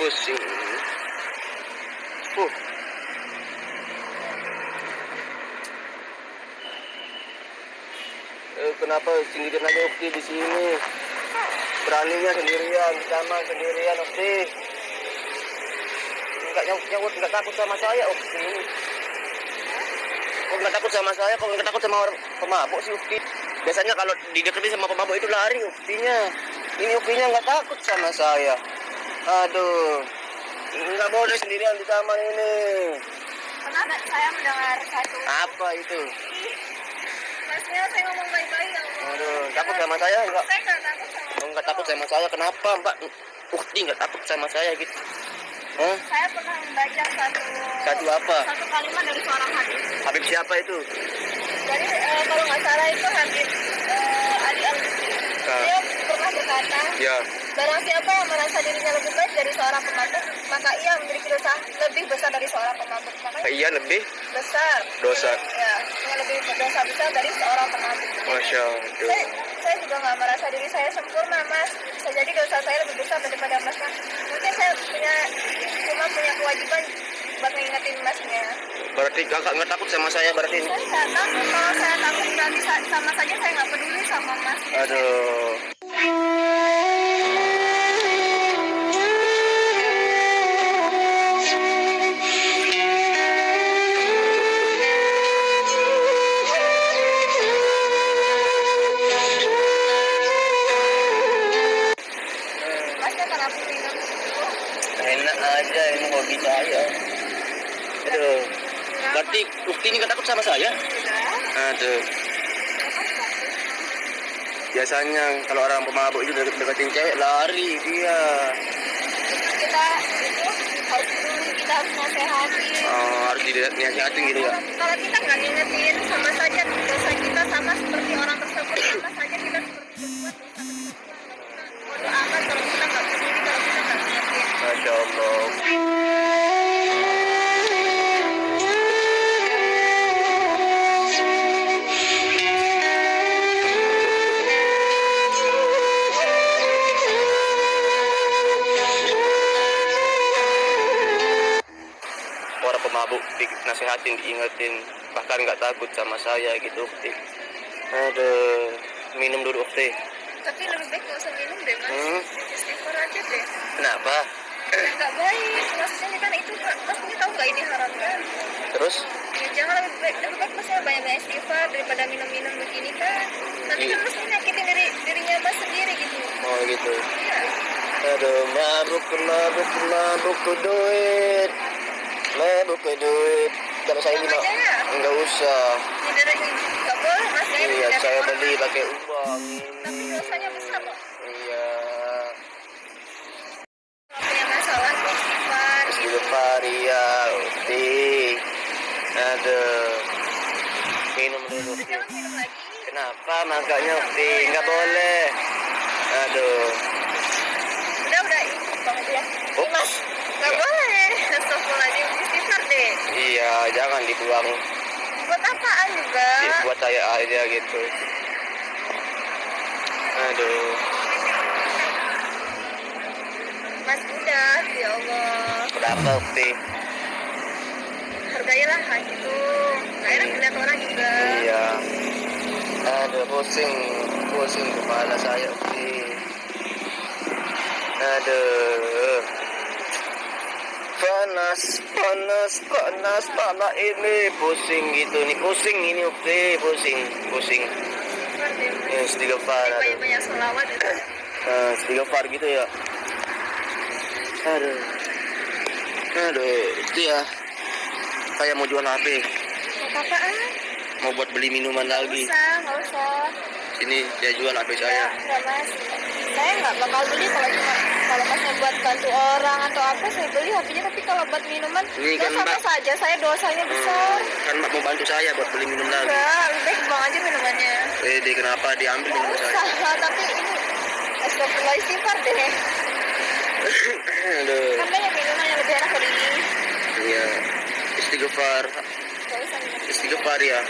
Pusing. Uh. Eh, kenapa sendirian aja Ukti di sini? Beraninya sendirian, sama sendirian Ukti. Enggak nyawut enggak takut sama saya Ukti. Kok enggak takut sama saya? Kok enggak takut sama orang pemabuk sih Ukti? Biasanya kalau dideketin sama pemabuk itu lari Uktinya. Ini Uktinya enggak takut sama saya. Aduh, enggak boleh sendirian di taman ini. Pernah nggak saya mendengar satu Apa itu? Masnya saya ngomong baik-baik ya. Aduh, takut sama saya enggak? Saya nggak takut sama Oh, enggak takut sama saya. Kenapa, Mbak? Ukti enggak takut sama saya gitu. Hah? Saya pernah membaca satu Satu apa? satu kalimat dari seorang hadis. Habib siapa itu? Jadi eh, kalau nggak salah itu hadis eh, Ali Al Ah. Dia pernah berkata, Ya. barang siapa yang merasa dirinya lebih baik dari seorang pemabuk, maka ia memiliki dosa lebih besar dari seorang pemabuk. Makanya Iya lebih. besar. Dosa. Ya, yang lebih dosa besar dari seorang pemabuk. Masya saya, Allah. saya juga nggak merasa diri saya sempurna mas bisa jadi dosa saya lebih besar daripada masnya mungkin saya punya cuma punya kewajiban buat ngingetin masnya Berarti kakak nggak takut sama saya berarti? saya nggak takut kalau saya takut berarti sa- sama saja saya nggak peduli sama mas Aduh. Biasanya kalau orang pemabuk itu deket deketin cewek lari dia. kita itu harus peduli kita harus nasehati Oh, harus dinasihatin gitu ya. kalau, kalau kita nggak ngingetin sama saja dosa kita sama seperti orang tersebut sama saja kita seperti berbuat dosa tersebut bodoh amat Nasihatin, diingetin, bahkan nggak takut sama saya gitu, Ukti. Aduh, minum dulu, Ukti. tapi lebih baik nggak usah minum deh mas Hmm, istighfar aja deh kenapa? nggak baik maksudnya kan itu mas ini tahu nggak ini haram kan Terus? ya jangan lebih baik lebih baik mas ya banyak banyak istighfar daripada minum minum begini kan nanti kan mas nyakitin diri dirinya mas sendiri gitu Oh gitu. Aduh, mabuk, mabuk, mabuk duit. Ke duit. Kalau saya bilang, enggak usah. ada Iya, saya beli pakai uang. tapi dosanya besar loh Iya. punya masalah istighfar Istighfar, iya. Ukti. Aduh. Minum dulu. Kenapa makanya Ukti? Enggak boleh. Aduh. udah udah banget ya mas nggak boleh Astagfirullahaladzim istighfar deh Iya, jangan dibuang. buat apaan juga Buat saya aja gitu. Aduh. mas udah ya Allah Kenapa Ukti? hargailah hak itu nggak enak dilihat orang juga Iya. Aduh, pusing, pusing kepala saya, Ukti. Aduh. Panas, panas, panas, panas ini pusing gitu nih, pusing ini Ukti, pusing, pusing. istighfar deh mas Ya, istighfar, banyak banyak sholawat itu Eh, istighfar gitu ya. Aduh. Aduh, itu ya. Saya mau jual HP, apa-apaan mau buat beli minuman nggak lagi. usah nggak usah Ini saya jual HP saya. Nggak, nggak mas saya nggak bakal beli kalau cuma kalau masnya buat bantu orang atau apa saya beli HP-nya tapi kalau buat minuman Ini kan, sama Mbak. saja saya dosanya besar Kan Mbak mau bantu saya buat beli minum lagi. enggak lebih baik buang aja minumannya Eh, di kenapa diambil minum saya? usah tapi ini Astagfirullah istighfar deh Aduh. kan banyak minuman yang lebih enak dari ini Iya. Istighfar. Istighfar ya.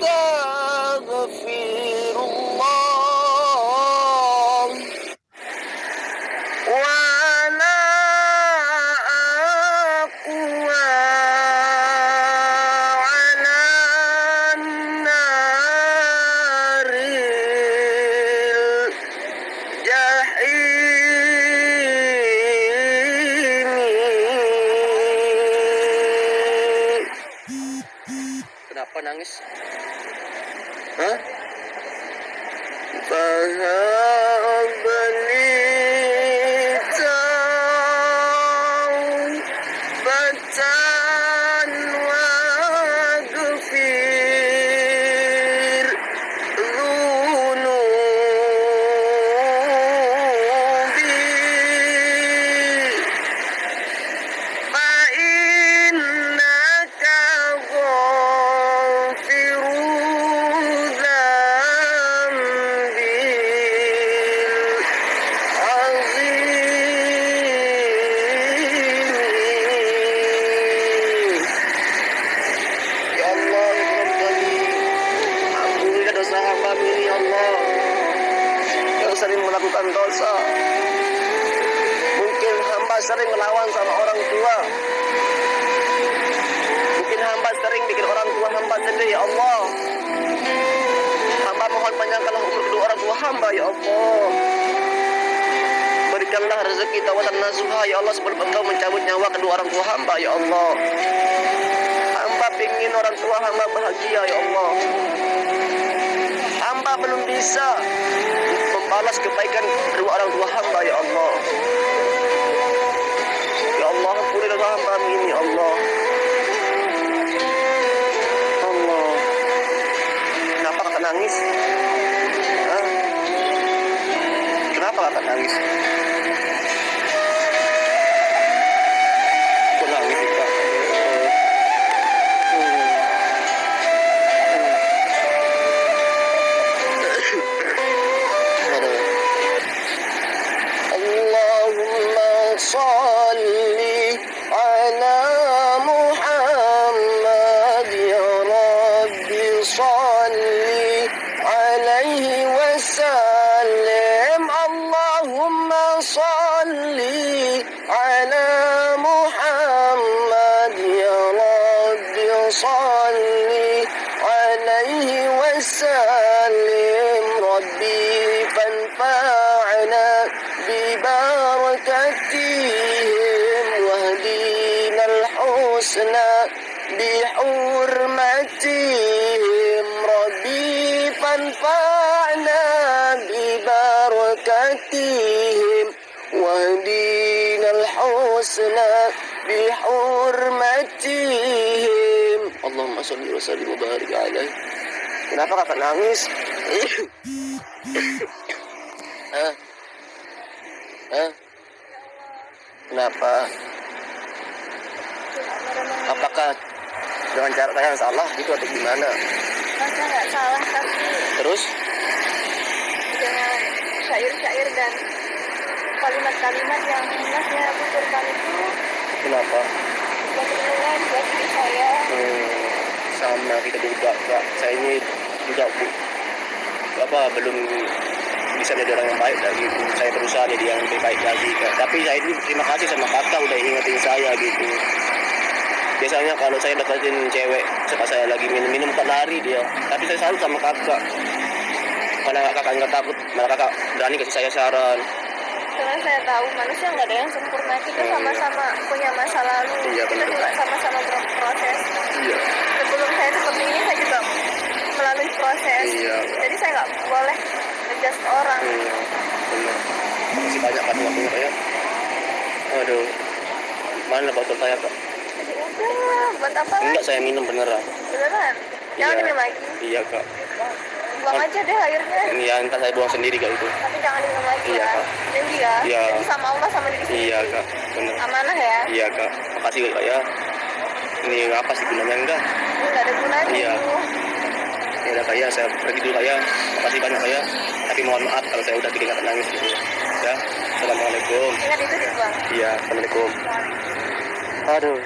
Thunder! Melakukan dosa. Mungkin hamba sering melawan sama orang tua. Mungkin hamba sering bikin orang tua hamba sedih ya Allah. Hamba mohon panjangkanlah umur kedua orang tua hamba ya Allah. Berikanlah rezeki tawatan nasuha ya Allah sebelum engkau mencabut nyawa kedua orang tua hamba ya Allah. Hamba ingin orang tua hamba bahagia ya Allah. Hamba belum bisa membalas kebaikan kedua orang tua hamba ya Allah Ya Allah ampunilah hamba ini ya Allah Allah Kenapa kakak nangis? Hah? Kenapa kakak nangis? على محمد يا رب صل عليه وسلم. ربي فانفعنا ببركتهم واهدينا الحسنى بحرمتهم. ربي فانفعنا Allahumma salli wa sallim wa barik alaih. Kenapa kakak nangis? Hah? Eh. Hah? Eh. Kenapa? Apakah dengan cara saya salah gitu atau gimana? Saya nggak salah tapi. Terus? Dengan syair-syair dan kalimat-kalimat yang sebenarnya aku itu. Kenapa? Buat renungan buat saya. Hmm sama kita juga. Saya ini juga bu, apa belum bisa jadi orang yang baik lagi. Saya berusaha jadi yang lebih baik lagi. Tapi saya ini terima kasih sama kakak udah ingetin saya gitu. Biasanya kalau saya deketin cewek, sepas saya lagi minum-minum kan lari dia. Tapi saya selalu sama kakak. Karena kakak nggak takut, malah kakak berani kasih saya saran. Karena saya tahu manusia nggak ada yang sempurna kita sama-sama punya masa lalu Iya, kita juga sama-sama berproses Iya. sebelum saya seperti ini saya juga melalui proses Iya. jadi saya nggak boleh ngejudge orang Iya, benar. Masih banyak kan waktunya kak ya. Aduh, mana botol saya kak? udah buat apa Enggak saya minum beneran. beneran jangan Iya. minum lagi Iya kak. Buang aja deh airnya Ini ya entah saya buang sendiri kak itu. tapi jangan minum lagi Iya, ya Kak. Janji ya Iya. Janji sama Allah sama diri sendiri Iya kak, benar. amanah ya Iya kak, makasih kak ya. Ini apa sih gunanya enggak? ini nggak ada gunanya Iya. Ya udah kak ya, saya pergi dulu kak ya. Makasih banyak kak ya. Tapi mohon maaf kalau saya udah bikin kakak nangis gitu. Ya, assalamualaikum. ingat itu dibuang Iya, assalamualaikum. Aduh.